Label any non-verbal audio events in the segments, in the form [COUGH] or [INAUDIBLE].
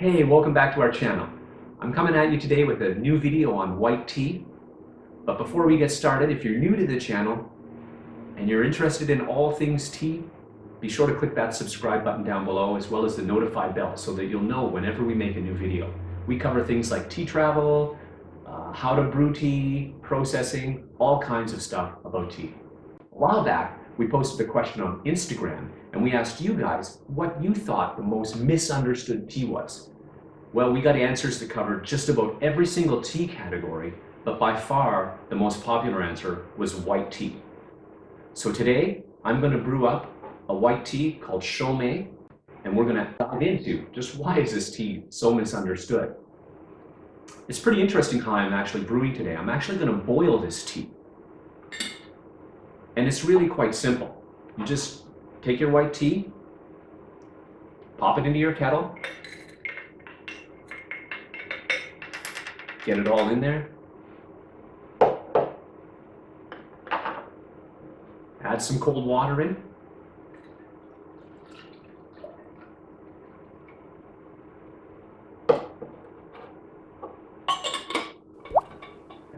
Hey, welcome back to our channel. I'm coming at you today with a new video on white tea. But before we get started, if you're new to the channel and you're interested in all things tea, be sure to click that subscribe button down below as well as the notify bell so that you'll know whenever we make a new video. We cover things like tea travel, uh, how to brew tea, processing, all kinds of stuff about tea. A while back, we posted a question on Instagram and we asked you guys what you thought the most misunderstood tea was. Well, we got answers to cover just about every single tea category, but by far the most popular answer was white tea. So today, I'm going to brew up a white tea called Shou Mei, and we're going to dive into just why is this tea so misunderstood. It's pretty interesting how I'm actually brewing today. I'm actually going to boil this tea. And it's really quite simple. You just take your white tea, pop it into your kettle, Get it all in there. Add some cold water in.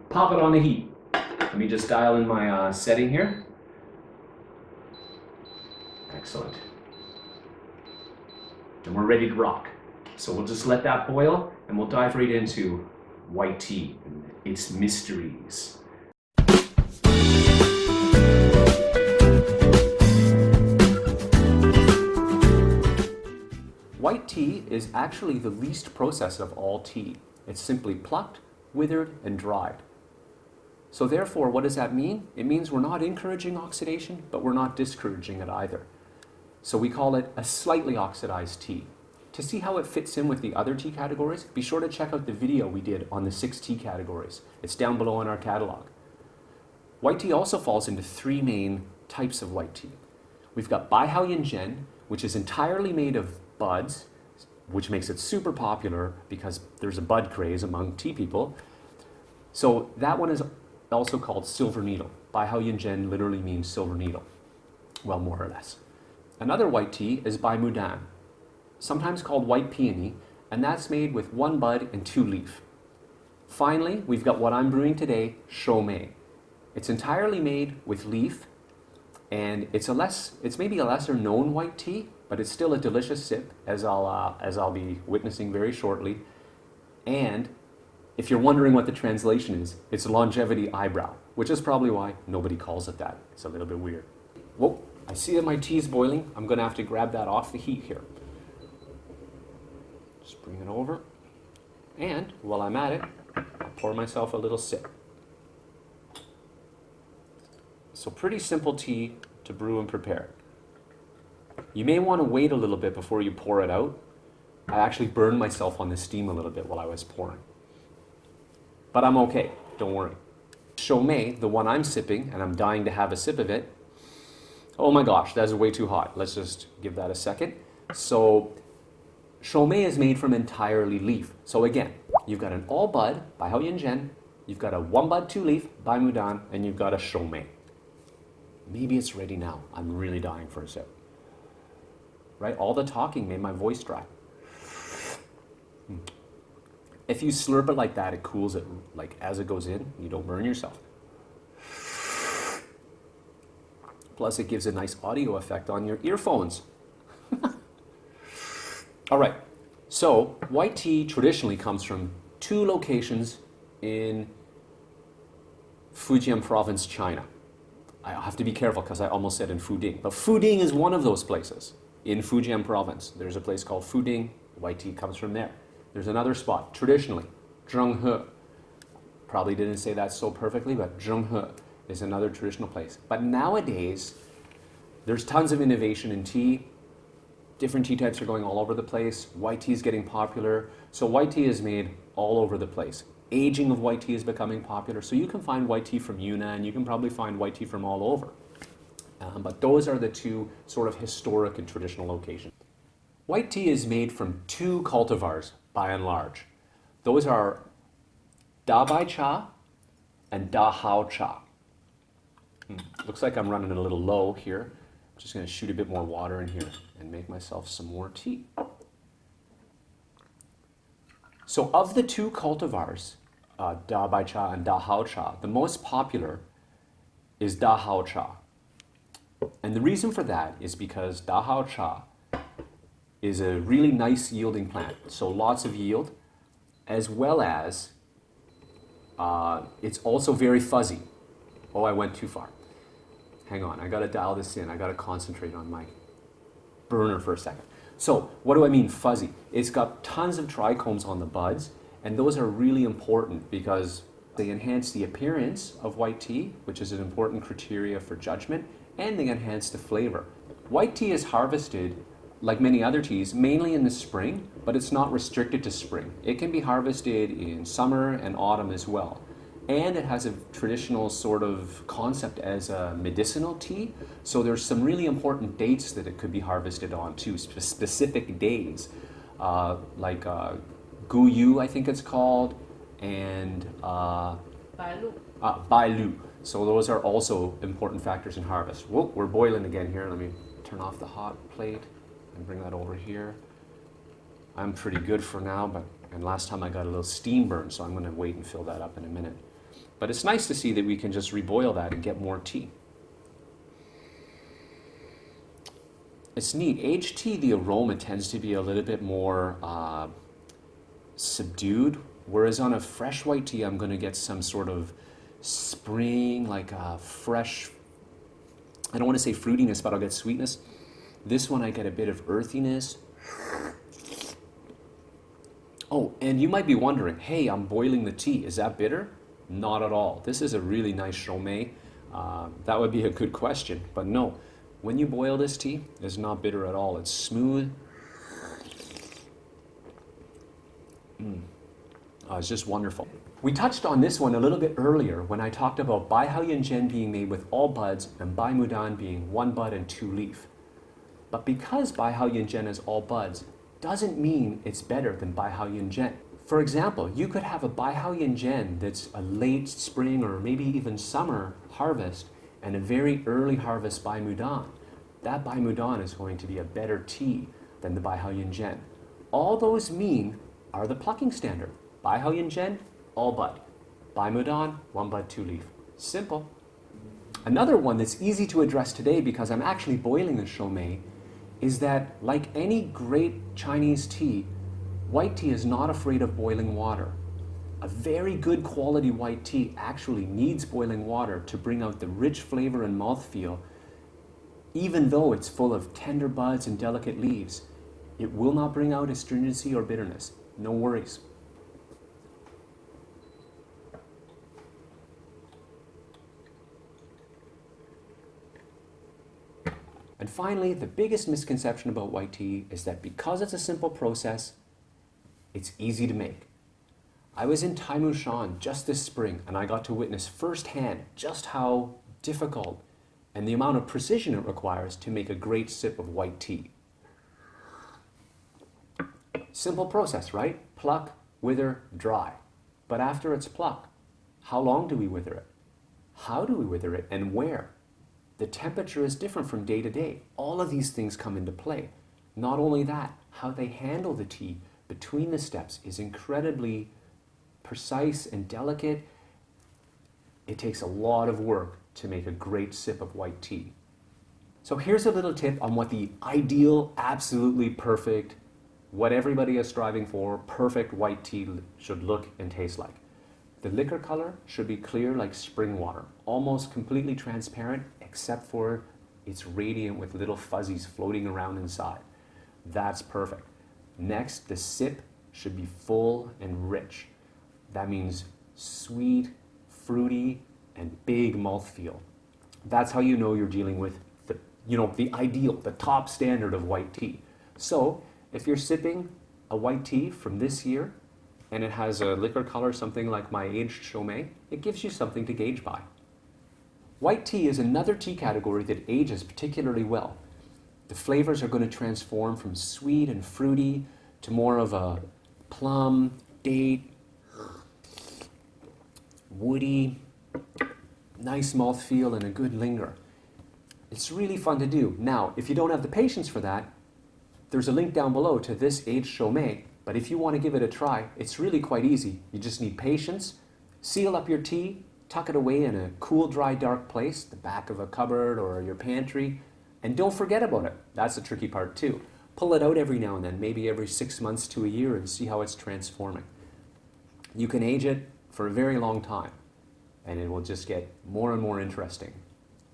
Pop it on the heat. Let me just dial in my uh, setting here. Excellent. And we're ready to rock. So we'll just let that boil and we'll dive right into white tea and its mysteries. White tea is actually the least processed of all tea. It's simply plucked, withered, and dried. So therefore, what does that mean? It means we're not encouraging oxidation, but we're not discouraging it either. So we call it a slightly oxidized tea. To see how it fits in with the other tea categories, be sure to check out the video we did on the six tea categories. It's down below in our catalog. White tea also falls into three main types of white tea. We've got Baihao Yinzhen, which is entirely made of buds, which makes it super popular because there's a bud craze among tea people. So that one is also called silver needle. Baihao Yinzhen literally means silver needle. Well, more or less. Another white tea is Bai Mudan, sometimes called white peony, and that's made with one bud and two leaf. Finally, we've got what I'm brewing today, Shou Mei. It's entirely made with leaf, and it's a less, it's maybe a lesser known white tea, but it's still a delicious sip, as I'll, uh, as I'll be witnessing very shortly. And if you're wondering what the translation is, it's longevity eyebrow, which is probably why nobody calls it that. It's a little bit weird. Whoa, I see that my tea is boiling. I'm gonna have to grab that off the heat here. Just bring it over. And while I'm at it, I'll pour myself a little sip. So pretty simple tea to brew and prepare. You may want to wait a little bit before you pour it out. I actually burned myself on the steam a little bit while I was pouring. But I'm okay, don't worry. Shou Mei, the one I'm sipping, and I'm dying to have a sip of it, oh my gosh, that's way too hot. Let's just give that a second. So Shou Mei is made from entirely leaf. So again, you've got an all bud by Baihao Yinzhen, you've got a one bud two leaf Bai Mudan, and you've got a Shou Mei. Maybe it's ready now. I'm really dying for a sip. Right? All the talking made my voice dry. Hmm. If you slurp it like that, it cools it like as it goes in. You don't burn yourself. Plus, it gives a nice audio effect on your earphones. [LAUGHS] All right, so white tea traditionally comes from two locations in Fujian province, China. I have to be careful because I almost said in Fuding, but Fuding is one of those places in Fujian province. There's a place called Fuding, white tea comes from there. There's another spot, traditionally, Zhenghe. Probably didn't say that so perfectly, but Zhenghe is another traditional place. But nowadays, there's tons of innovation in tea different tea types are going all over the place. White tea is getting popular. So white tea is made all over the place. Aging of white tea is becoming popular. So you can find white tea from Yunnan. You can probably find white tea from all over. Um, but those are the two sort of historic and traditional locations. White tea is made from two cultivars by and large. Those are Da Bai Cha and Da Hao Cha. Hmm. Looks like I'm running a little low here. I'm just going to shoot a bit more water in here and make myself some more tea. So of the two cultivars, uh, Da Bai Cha and Da Hao Cha, the most popular is Da Hao Cha. And the reason for that is because Da Hao Cha is a really nice yielding plant, so lots of yield, as well as uh, it's also very fuzzy. Oh, I went too far. Hang on, I gotta dial this in. I gotta concentrate on my burner for a second. So, what do I mean fuzzy? It's got tons of trichomes on the buds, and those are really important because they enhance the appearance of white tea, which is an important criteria for judgment, and they enhance the flavor. White tea is harvested like many other teas, mainly in the spring, but it's not restricted to spring. It can be harvested in summer and autumn as well. And it has a traditional sort of concept as a medicinal tea. So there's some really important dates that it could be harvested on too, sp specific days, uh, like uh, Guyu, I think it's called, and uh, Bailu. uh, Bailu. So those are also important factors in harvest. Whoa, we're boiling again here. Let me turn off the hot plate and bring that over here. I'm pretty good for now, but and last time I got a little steam burn, so I'm going to wait and fill that up in a minute. But it's nice to see that we can just reboil that and get more tea. It's neat. Aged tea, the aroma tends to be a little bit more uh, subdued, whereas on a fresh white tea, I'm going to get some sort of spring, like a fresh, I don't want to say fruitiness, but I'll get sweetness. This one I get a bit of earthiness. Oh, and you might be wondering, hey, I'm boiling the tea. Is that bitter? Not at all. This is a really nice Shou Mei. Uh, that would be a good question, but no. When you boil this tea, it's not bitter at all. It's smooth. Mm. Oh, it's just wonderful. We touched on this one a little bit earlier when I talked about Bai Hao Zhen being made with all buds and Bai Mudan being one bud and two leaf. But because Bai Hao Yin Zhen is all buds, doesn't mean it's better than Bai Hao Yin Zhen. For example, you could have a Bai Hao Yin Zhen that's a late spring or maybe even summer harvest and a very early harvest Bai Mudan. That Bai Mudan is going to be a better tea than the Bai Hao Yin Zhen. All those mean are the plucking standard. Bai Hao Yin Zhen, all bud. Bai Mudan, one bud, two leaf. Simple. Another one that's easy to address today because I'm actually boiling the Shou Mei is that like any great Chinese tea, white tea is not afraid of boiling water. A very good quality white tea actually needs boiling water to bring out the rich flavor and mouthfeel. Even though it's full of tender buds and delicate leaves, it will not bring out astringency or bitterness. No worries. Finally, the biggest misconception about white tea is that because it's a simple process, it's easy to make. I was in Taimushan just this spring and I got to witness firsthand just how difficult and the amount of precision it requires to make a great sip of white tea. Simple process, right? Pluck, wither, dry. But after it's plucked, how long do we wither it? How do we wither it and where? The temperature is different from day to day. All of these things come into play. Not only that, how they handle the tea between the steps is incredibly precise and delicate. It takes a lot of work to make a great sip of white tea. So here's a little tip on what the ideal, absolutely perfect, what everybody is striving for, perfect white tea should look and taste like. The liquor color should be clear like spring water, almost completely transparent except for it's radiant with little fuzzies floating around inside. That's perfect. Next, the sip should be full and rich. That means sweet, fruity, and big mouthfeel. That's how you know you're dealing with the, you know, the ideal, the top standard of white tea. So, if you're sipping a white tea from this year and it has a liquor color something like my aged Shou Mei, it gives you something to gauge by. White tea is another tea category that ages particularly well. The flavors are going to transform from sweet and fruity to more of a plum, date, woody, nice mouthfeel, and a good linger. It's really fun to do. Now, if you don't have the patience for that, there's a link down below to this aged Shou Mei But if you want to give it a try, it's really quite easy. You just need patience. Seal up your tea, tuck it away in a cool, dry, dark place, the back of a cupboard or your pantry, and don't forget about it. That's the tricky part too. Pull it out every now and then, maybe every six months to a year, and see how it's transforming. You can age it for a very long time, and it will just get more and more interesting.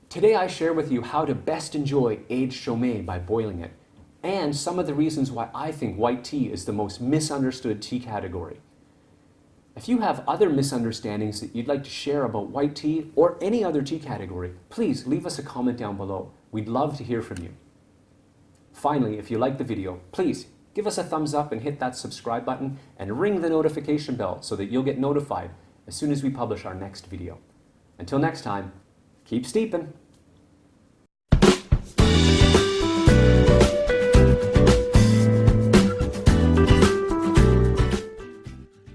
Today I share with you how to best enjoy aged Shou Mei by boiling it, and some of the reasons why I think white tea is the most misunderstood tea category. If you have other misunderstandings that you'd like to share about white tea or any other tea category, please leave us a comment down below. We'd love to hear from you. Finally, if you like the video, please give us a thumbs up and hit that subscribe button and ring the notification bell so that you'll get notified as soon as we publish our next video. Until next time, keep steeping.